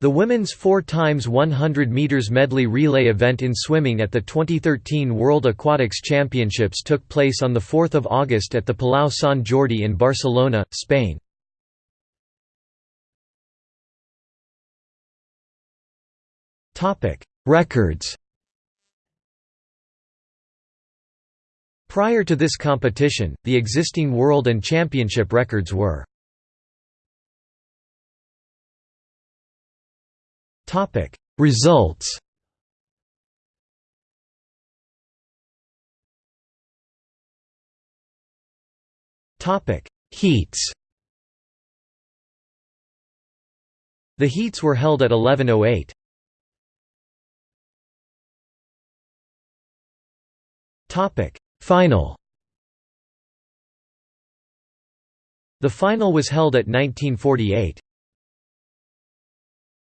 The women's 4 times 100 meters medley relay event in swimming at the 2013 World Aquatics Championships took place on the 4th of August at the Palau Sant Jordi in Barcelona, Spain. Topic: Records. Prior to this competition, the existing world and championship records were Topic. Results. Topic. Heats. The heats were held at 1108. Topic. Final. The final was held at 1948.